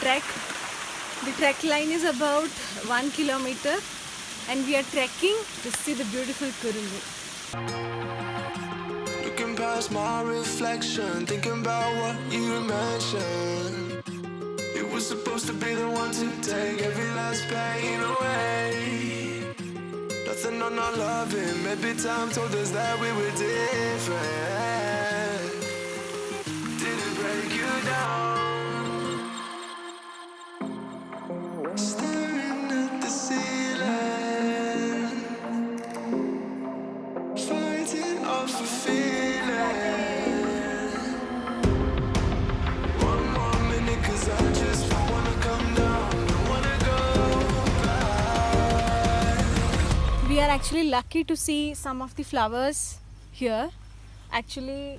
trek the trek line is about one kilometer and we are trekking to see the beautiful Kurinji. Looking past my reflection, thinking about what you mentioned. It was supposed to be the one to take every last pain away. Nothing on our loving, maybe time told us that we were different. We are actually lucky to see some of the flowers here. Actually,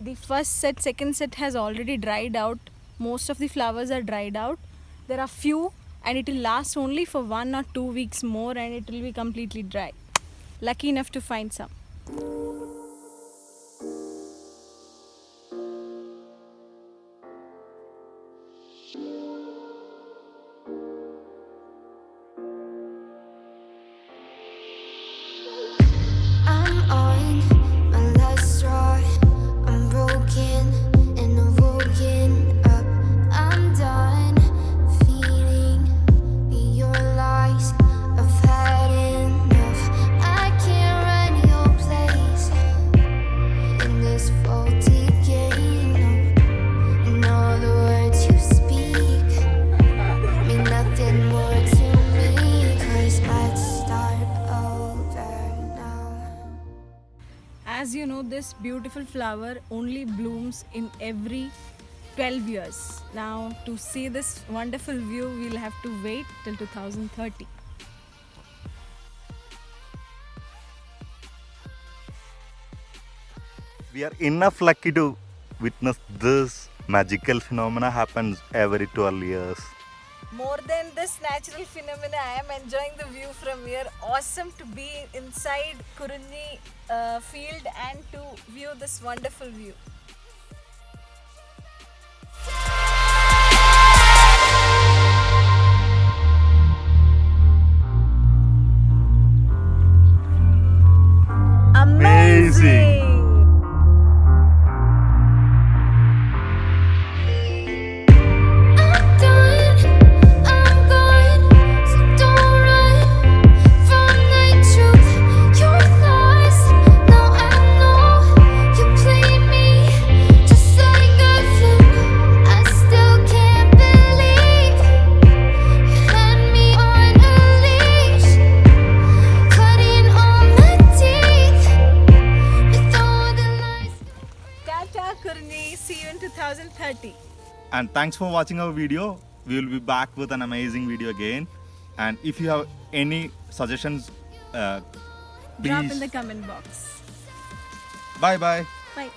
the first set, second set has already dried out. Most of the flowers are dried out. There are few and it will last only for one or two weeks more and it will be completely dry. Lucky enough to find some. As you know, this beautiful flower only blooms in every 12 years. Now, to see this wonderful view, we'll have to wait till 2030. We are enough lucky to witness this magical phenomena happens every 12 years. More than this natural phenomena, I am enjoying the view from here. Awesome to be inside Kurinji uh, field and to view this wonderful view. Amazing! I'm And thanks for watching our video. We will be back with an amazing video again. And if you have any suggestions, uh, Drop in the comment box. bye bye. Bye.